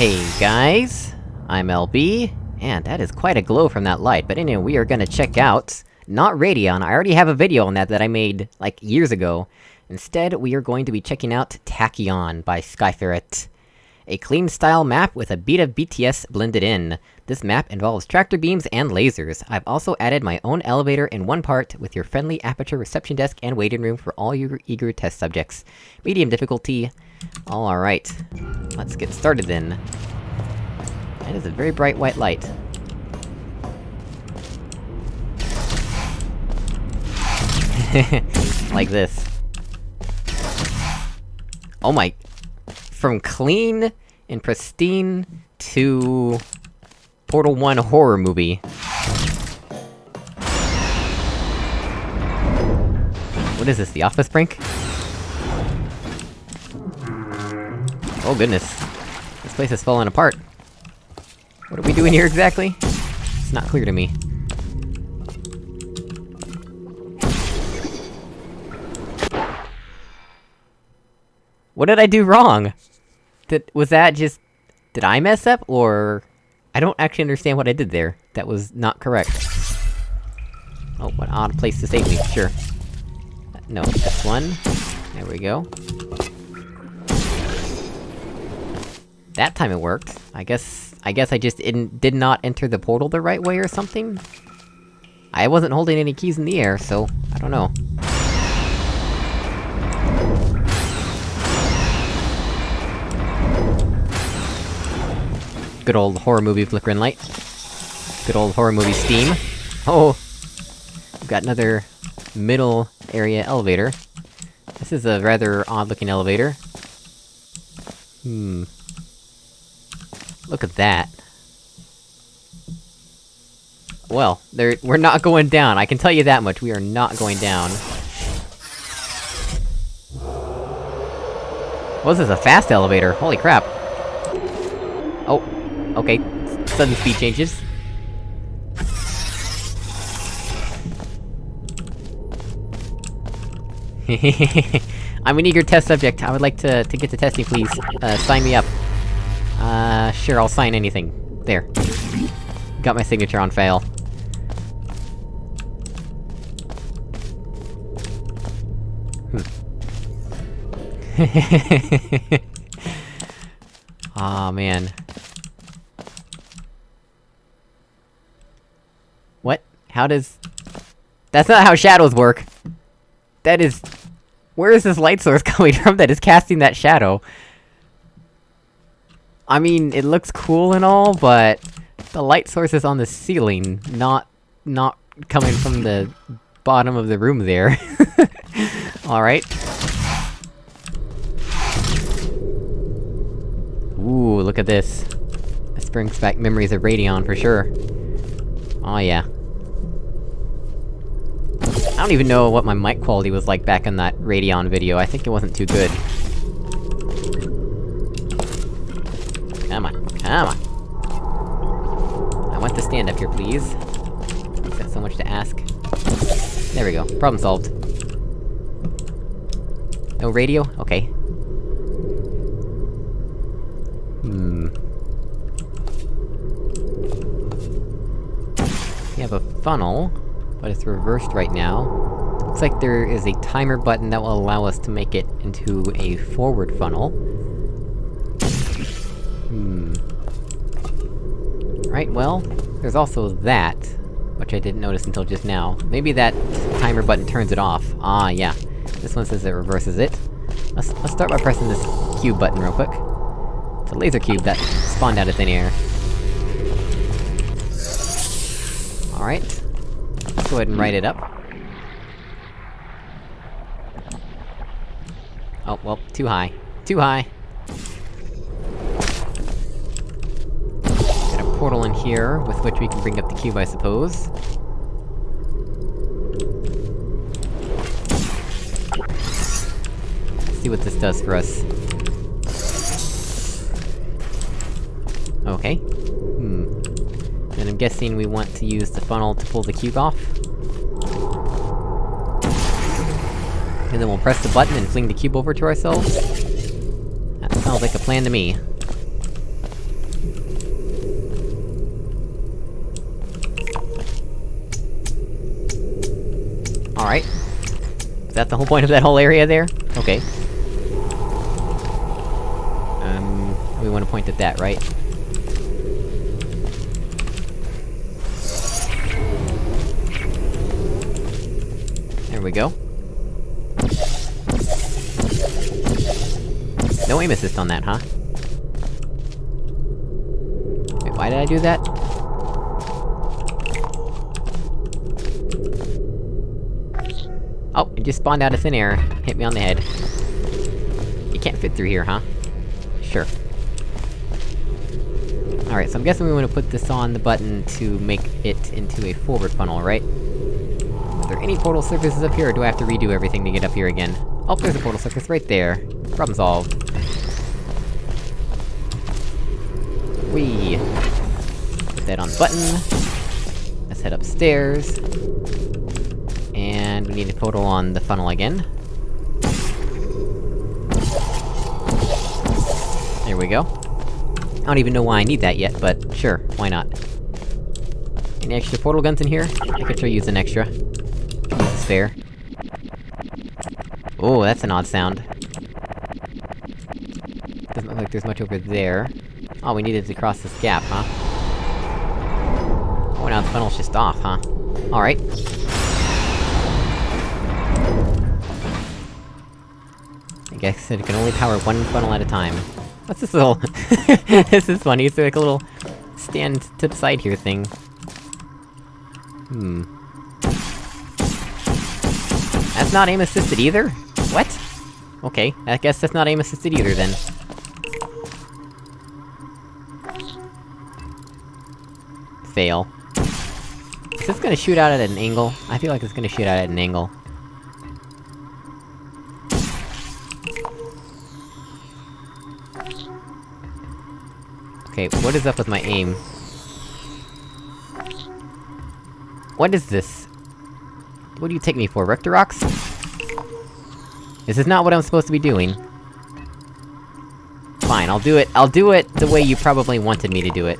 Hey guys, I'm LB, and that is quite a glow from that light, but anyway, we are gonna check out... Not Radion, I already have a video on that that I made, like, years ago. Instead, we are going to be checking out Tachyon by Skyferret. A clean style map with a beat of BTS blended in. This map involves tractor beams and lasers. I've also added my own elevator in one part, with your friendly aperture reception desk and waiting room for all your eager test subjects. Medium difficulty. Alright. Let's get started then. It is a very bright white light. like this. Oh my... From clean and pristine to... Portal 1 horror movie. What is this, the office brink? Oh goodness. This place is falling apart. What are we doing here exactly? It's not clear to me. What did I do wrong? Did- was that just... Did I mess up, or... I don't actually understand what I did there. That was not correct. Oh, what odd place to save me, sure. No, this one. There we go. That time it worked. I guess... I guess I just didn't- did not enter the portal the right way or something? I wasn't holding any keys in the air, so... I don't know. Good old horror movie flickering light. Good old horror movie steam. Oh! We've got another... middle area elevator. This is a rather odd-looking elevator. Hmm... Look at that. Well, we're not going down, I can tell you that much, we are not going down. What is this, a fast elevator? Holy crap. Oh, okay. Sudden speed changes. I'm an eager test subject, I would like to- to get to testing, please. Uh, sign me up. Uh, sure, I'll sign anything. There. Got my signature on fail. Aw, oh, man. What? How does... That's not how shadows work! That is... Where is this light source coming from that is casting that shadow? I mean, it looks cool and all, but... The light source is on the ceiling, not... not coming from the bottom of the room there. Alright. Ooh, look at this. This brings back memories of Radion, for sure. Oh yeah. I don't even know what my mic quality was like back in that Radion video, I think it wasn't too good. Come on! I want to stand up here, please. That so much to ask? There we go, problem solved. No radio? Okay. Hmm... We have a funnel, but it's reversed right now. Looks like there is a timer button that will allow us to make it into a forward funnel. Hmm... Right, well, there's also that, which I didn't notice until just now. Maybe that timer button turns it off. Ah, yeah. This one says it reverses it. Let's- let's start by pressing this cube button real quick. It's a laser cube that spawned out of thin air. Alright. Let's go ahead and write it up. Oh, well, too high. Too high! Portal in here, with which we can bring up the cube, I suppose. Let's see what this does for us. Okay. Hmm. And I'm guessing we want to use the funnel to pull the cube off? And then we'll press the button and fling the cube over to ourselves? That sounds like a plan to me. Alright. Is that the whole point of that whole area there? Okay. Um, we wanna point at that, right? There we go. No aim assist on that, huh? Wait, why did I do that? Oh, just spawned out of thin air, hit me on the head. You can't fit through here, huh? Sure. Alright, so I'm guessing we wanna put this on the button to make it into a forward funnel, right? Are there any portal surfaces up here, or do I have to redo everything to get up here again? Oh, there's a portal surface right there. Problem solved. Whee! Put that on the button. Let's head upstairs. And we need a portal on the funnel again. There we go. I don't even know why I need that yet, but sure, why not? Any extra portal guns in here? I could sure use an extra. Spare. Oh, that's an odd sound. Doesn't look like there's much over there. All we needed to cross this gap, huh? Oh, now the funnel's just off, huh? Alright. I guess it can only power one funnel at a time. What's this little... this is funny, it's like a little... stand to the side here thing. Hmm. That's not aim-assisted either? What? Okay, I guess that's not aim-assisted either, then. Fail. Is this gonna shoot out at an angle? I feel like it's gonna shoot out at an angle. Okay, what is up with my aim? What is this? What do you take me for, Rectorox? This is not what I'm supposed to be doing. Fine, I'll do it- I'll do it the way you probably wanted me to do it.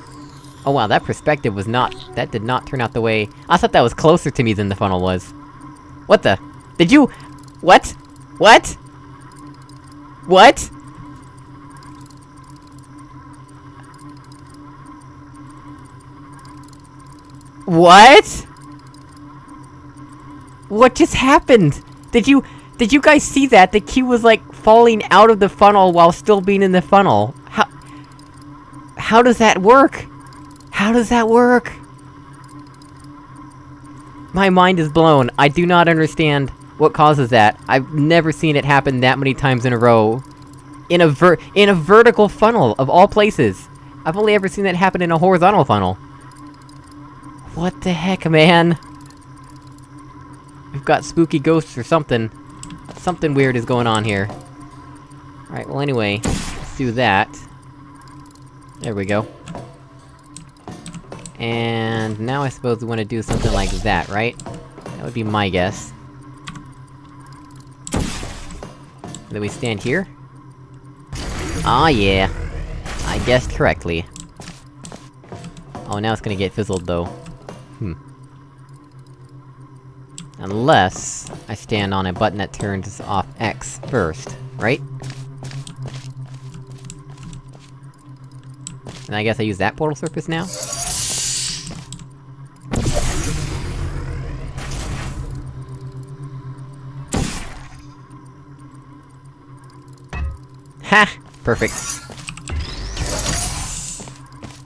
Oh wow, that perspective was not- that did not turn out the way- I thought that was closer to me than the funnel was. What the? Did you- What? What? What? What? What just happened? Did you- did you guys see that? The key was like, falling out of the funnel while still being in the funnel. How- How does that work? How does that work? My mind is blown. I do not understand what causes that. I've never seen it happen that many times in a row. In a ver- in a vertical funnel, of all places! I've only ever seen that happen in a horizontal funnel. What the heck, man? We've got spooky ghosts or something. Something weird is going on here. Alright, well anyway, let's do that. There we go. And now I suppose we want to do something like that, right? That would be my guess. Then we stand here? Ah yeah! I guessed correctly. Oh, now it's gonna get fizzled, though. Hmm. Unless... I stand on a button that turns off X first, right? And I guess I use that portal surface now? Ha! Perfect.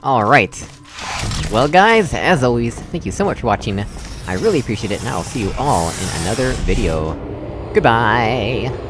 Alright. Well guys, as always, thank you so much for watching. I really appreciate it, and I'll see you all in another video. Goodbye!